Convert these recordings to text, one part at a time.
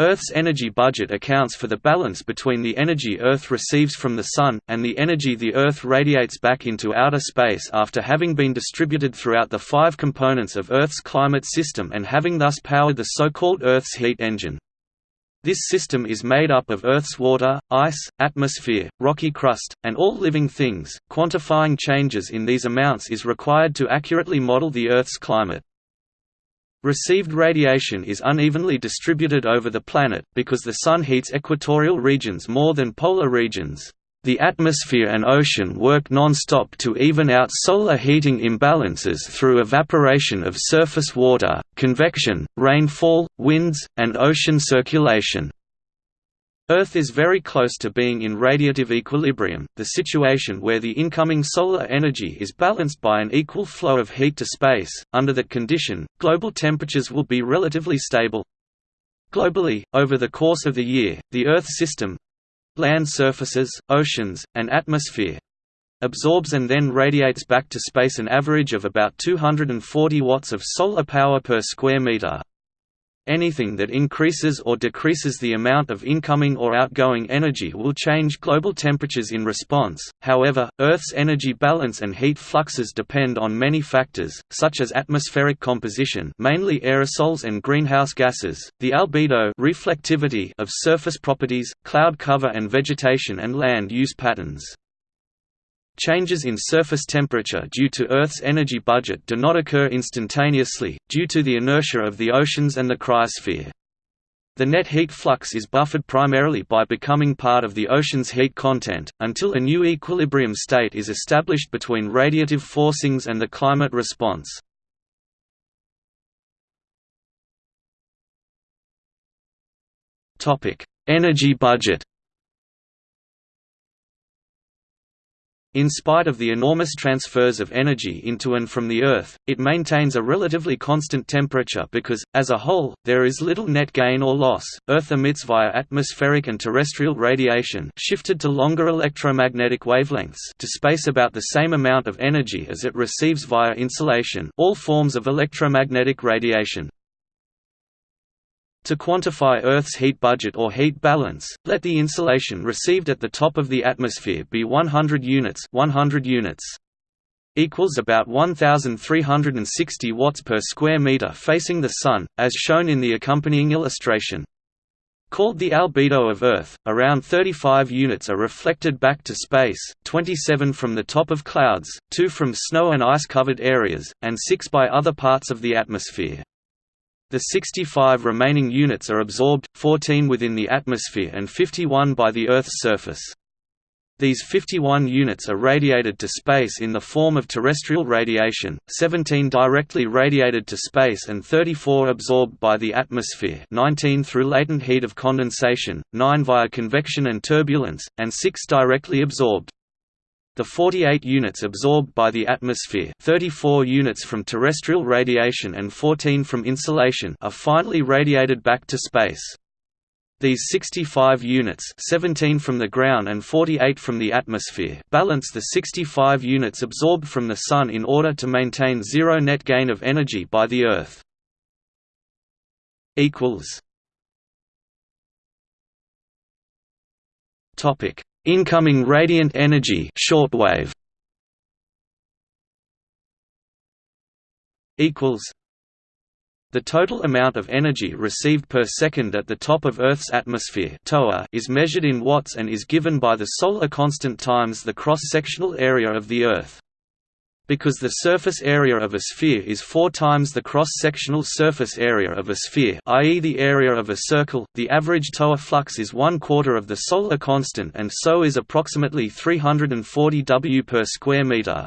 Earth's energy budget accounts for the balance between the energy Earth receives from the Sun, and the energy the Earth radiates back into outer space after having been distributed throughout the five components of Earth's climate system and having thus powered the so-called Earth's heat engine. This system is made up of Earth's water, ice, atmosphere, rocky crust, and all living things. Quantifying changes in these amounts is required to accurately model the Earth's climate. Received radiation is unevenly distributed over the planet, because the Sun heats equatorial regions more than polar regions. The atmosphere and ocean work non-stop to even out solar heating imbalances through evaporation of surface water, convection, rainfall, winds, and ocean circulation. Earth is very close to being in radiative equilibrium, the situation where the incoming solar energy is balanced by an equal flow of heat to space. Under that condition, global temperatures will be relatively stable. Globally, over the course of the year, the Earth system land surfaces, oceans, and atmosphere absorbs and then radiates back to space an average of about 240 watts of solar power per square meter. Anything that increases or decreases the amount of incoming or outgoing energy will change global temperatures in response. However, Earth's energy balance and heat fluxes depend on many factors, such as atmospheric composition, mainly aerosols and greenhouse gases, the albedo reflectivity of surface properties, cloud cover and vegetation and land use patterns. Changes in surface temperature due to Earth's energy budget do not occur instantaneously, due to the inertia of the oceans and the cryosphere. The net heat flux is buffered primarily by becoming part of the ocean's heat content, until a new equilibrium state is established between radiative forcings and the climate response. Energy budget In spite of the enormous transfers of energy into and from the Earth, it maintains a relatively constant temperature because, as a whole, there is little net gain or loss. Earth emits via atmospheric and terrestrial radiation shifted to longer electromagnetic wavelengths to space about the same amount of energy as it receives via insolation all forms of electromagnetic radiation. To quantify Earth's heat budget or heat balance, let the insolation received at the top of the atmosphere be 100 units 100 units equals about 1360 watts per square meter facing the sun as shown in the accompanying illustration. Called the albedo of earth around 35 units are reflected back to space 27 from the top of clouds 2 from snow and ice covered areas and 6 by other parts of the atmosphere the 65 remaining units are absorbed, 14 within the atmosphere and 51 by the Earth's surface. These 51 units are radiated to space in the form of terrestrial radiation, 17 directly radiated to space and 34 absorbed by the atmosphere 19 through latent heat of condensation, 9 via convection and turbulence, and 6 directly absorbed. The 48 units absorbed by the atmosphere 34 units from terrestrial radiation and 14 from insolation are finally radiated back to space. These 65 units 17 from the ground and 48 from the atmosphere balance the 65 units absorbed from the Sun in order to maintain zero net gain of energy by the Earth. Topic Incoming radiant energy shortwave equals the total amount of energy received per second at the top of Earth's atmosphere is measured in watts and is given by the solar constant times the cross-sectional area of the Earth. Because the surface area of a sphere is four times the cross-sectional surface area of a sphere i.e. the area of a circle, the average TOA flux is one quarter of the solar constant and so is approximately 340 W per square meter.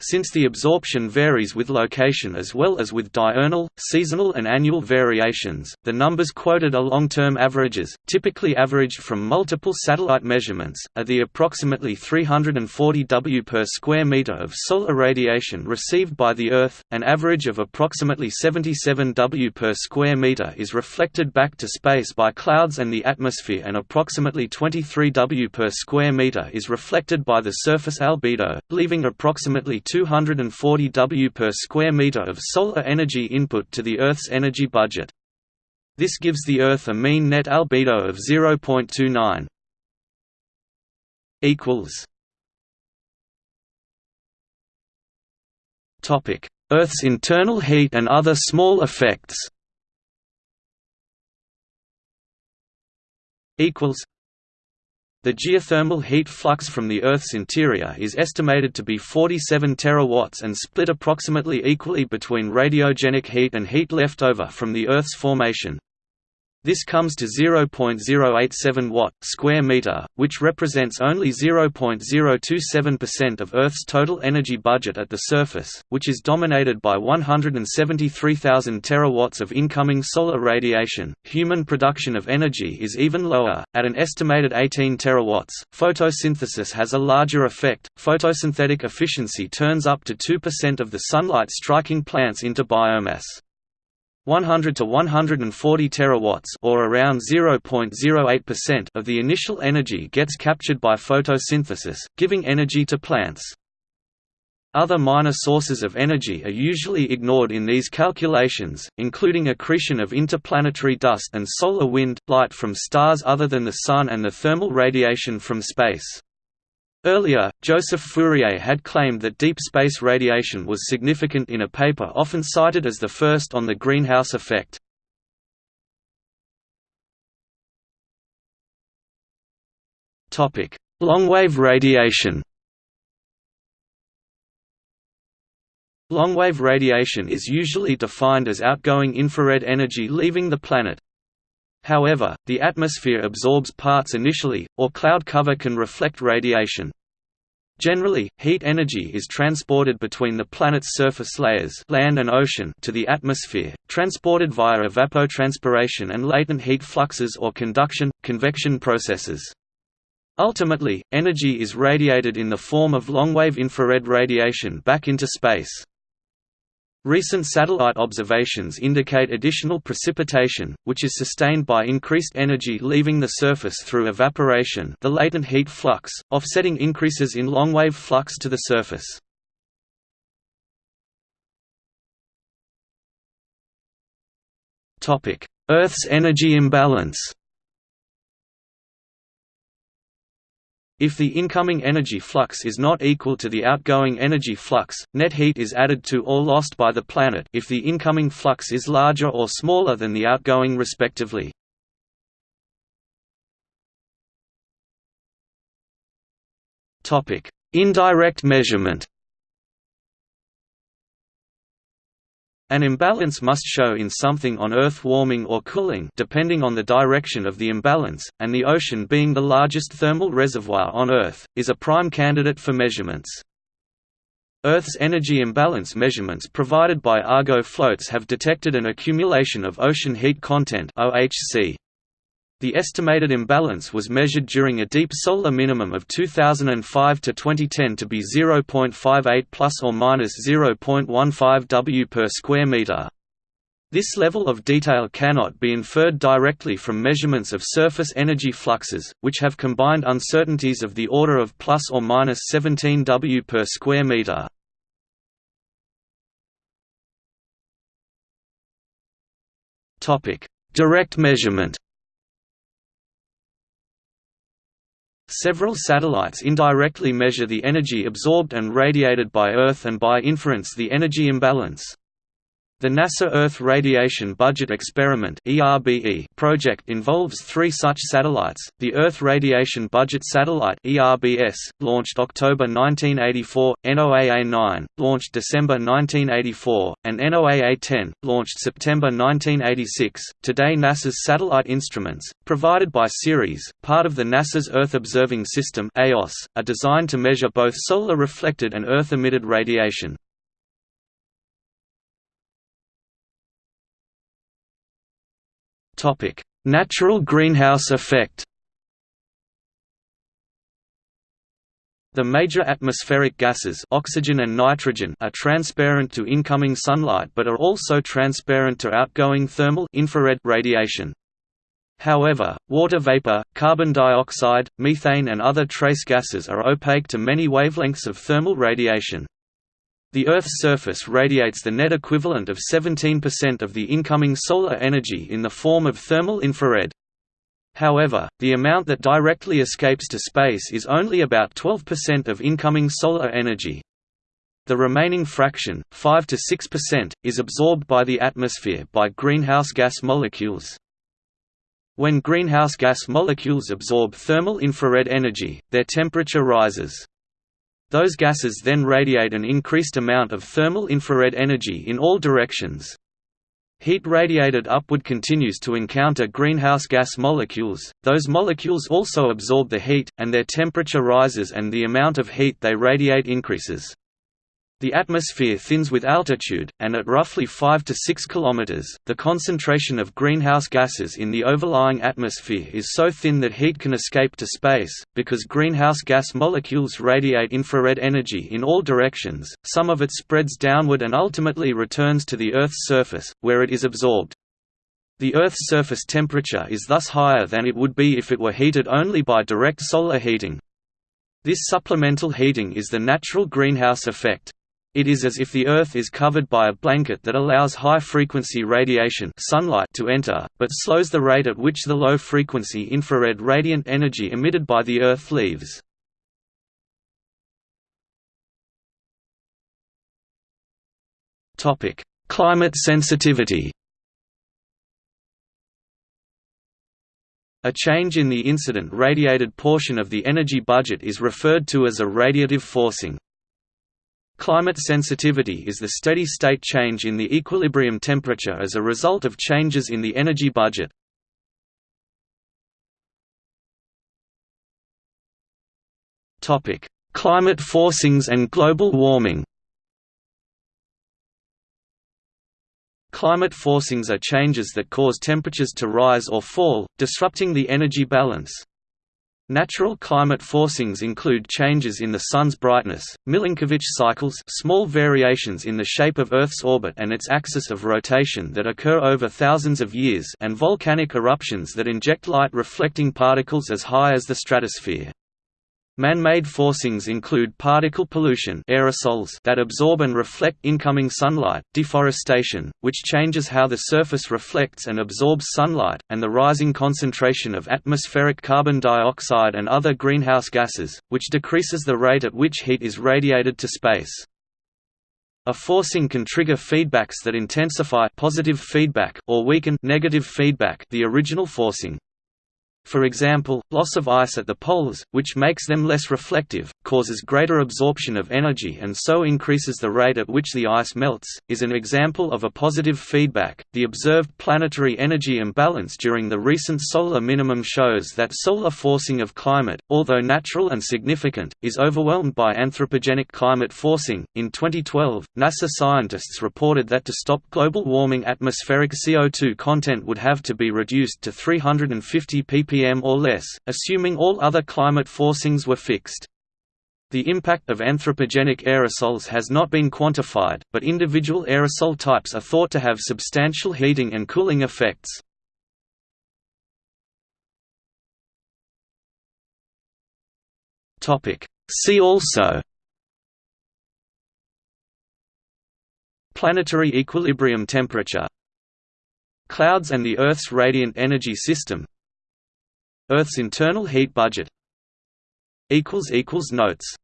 Since the absorption varies with location as well as with diurnal, seasonal and annual variations, the numbers quoted are long-term averages, typically averaged from multiple satellite measurements, are the approximately 340 W per square meter of solar radiation received by the Earth, an average of approximately 77 W per square meter is reflected back to space by clouds and the atmosphere and approximately 23 W per square meter is reflected by the surface albedo, leaving approximately 240 W per square meter of solar energy input to the Earth's energy budget. This gives the Earth a mean net albedo of 0.29. Equals. Topic: Earth's internal heat and other small effects the geothermal heat flux from the Earth's interior is estimated to be 47 terawatts and split approximately equally between radiogenic heat and heat left over from the Earth's formation. This comes to 0.087 watt square meter, which represents only 0.027% of Earth's total energy budget at the surface, which is dominated by 173,000 terawatts of incoming solar radiation. Human production of energy is even lower, at an estimated 18 terawatts. Photosynthesis has a larger effect. Photosynthetic efficiency turns up to 2% of the sunlight striking plants into biomass. 100 to 140 terawatts or around 0.08% of the initial energy gets captured by photosynthesis, giving energy to plants. Other minor sources of energy are usually ignored in these calculations, including accretion of interplanetary dust and solar wind, light from stars other than the Sun and the thermal radiation from space. Earlier, Joseph Fourier had claimed that deep space radiation was significant in a paper often cited as the first on the greenhouse effect. Longwave radiation Longwave radiation is usually defined as outgoing infrared energy leaving the planet. However, the atmosphere absorbs parts initially, or cloud cover can reflect radiation. Generally, heat energy is transported between the planet's surface layers land and ocean to the atmosphere, transported via evapotranspiration and latent heat fluxes or conduction, convection processes. Ultimately, energy is radiated in the form of longwave infrared radiation back into space. Recent satellite observations indicate additional precipitation, which is sustained by increased energy leaving the surface through evaporation the latent heat flux, offsetting increases in longwave flux to the surface. Earth's energy imbalance If the incoming energy flux is not equal to the outgoing energy flux, net heat is added to or lost by the planet if the incoming flux is larger or smaller than the outgoing respectively. Indirect measurement An imbalance must show in something on Earth warming or cooling depending on the direction of the imbalance, and the ocean being the largest thermal reservoir on Earth, is a prime candidate for measurements. Earth's energy imbalance measurements provided by Argo floats have detected an accumulation of ocean heat content OHC. The estimated imbalance was measured during a deep solar minimum of 2005 to 2010 to be 0.58 plus or minus 0.15 W per square meter. This level of detail cannot be inferred directly from measurements of surface energy fluxes, which have combined uncertainties of the order of plus or minus 17 W per square meter. Topic: Direct measurement. Several satellites indirectly measure the energy absorbed and radiated by Earth and by inference the energy imbalance. The NASA Earth Radiation Budget Experiment project involves three such satellites, the Earth Radiation Budget Satellite launched October 1984, NOAA-9, launched December 1984, and NOAA-10, launched September 1986. Today NASA's satellite instruments, provided by Ceres, part of the NASA's Earth Observing System are designed to measure both solar reflected and Earth-emitted radiation. Topic: Natural greenhouse effect. The major atmospheric gases oxygen and nitrogen are transparent to incoming sunlight but are also transparent to outgoing thermal infrared radiation. However, water vapor, carbon dioxide, methane and other trace gases are opaque to many wavelengths of thermal radiation. The Earth's surface radiates the net equivalent of 17% of the incoming solar energy in the form of thermal infrared. However, the amount that directly escapes to space is only about 12% of incoming solar energy. The remaining fraction, 5 to 6%, is absorbed by the atmosphere by greenhouse gas molecules. When greenhouse gas molecules absorb thermal infrared energy, their temperature rises. Those gases then radiate an increased amount of thermal infrared energy in all directions. Heat radiated upward continues to encounter greenhouse gas molecules, those molecules also absorb the heat, and their temperature rises and the amount of heat they radiate increases. The atmosphere thins with altitude, and at roughly 5 to 6 km, the concentration of greenhouse gases in the overlying atmosphere is so thin that heat can escape to space. Because greenhouse gas molecules radiate infrared energy in all directions, some of it spreads downward and ultimately returns to the Earth's surface, where it is absorbed. The Earth's surface temperature is thus higher than it would be if it were heated only by direct solar heating. This supplemental heating is the natural greenhouse effect. It is as if the Earth is covered by a blanket that allows high-frequency radiation sunlight to enter, but slows the rate at which the low-frequency infrared radiant energy emitted by the Earth leaves. Climate sensitivity A change in the incident radiated portion of the energy budget is referred to as a radiative forcing. Climate sensitivity is the steady-state change in the equilibrium temperature as a result of changes in the energy budget. Climate forcings and global warming Climate forcings are changes that cause temperatures to rise or fall, disrupting the energy balance. Natural climate forcings include changes in the Sun's brightness, Milankovitch cycles small variations in the shape of Earth's orbit and its axis of rotation that occur over thousands of years and volcanic eruptions that inject light-reflecting particles as high as the stratosphere. Man-made forcings include particle pollution aerosols that absorb and reflect incoming sunlight, deforestation, which changes how the surface reflects and absorbs sunlight, and the rising concentration of atmospheric carbon dioxide and other greenhouse gases, which decreases the rate at which heat is radiated to space. A forcing can trigger feedbacks that intensify positive feedback or weaken negative feedback the original forcing. For example, loss of ice at the poles, which makes them less reflective, causes greater absorption of energy and so increases the rate at which the ice melts, is an example of a positive feedback. The observed planetary energy imbalance during the recent solar minimum shows that solar forcing of climate, although natural and significant, is overwhelmed by anthropogenic climate forcing. In 2012, NASA scientists reported that to stop global warming, atmospheric CO2 content would have to be reduced to 350 ppm ppm or less, assuming all other climate forcings were fixed. The impact of anthropogenic aerosols has not been quantified, but individual aerosol types are thought to have substantial heating and cooling effects. See also Planetary equilibrium temperature Clouds and the Earth's radiant energy system Earth's internal heat budget Notes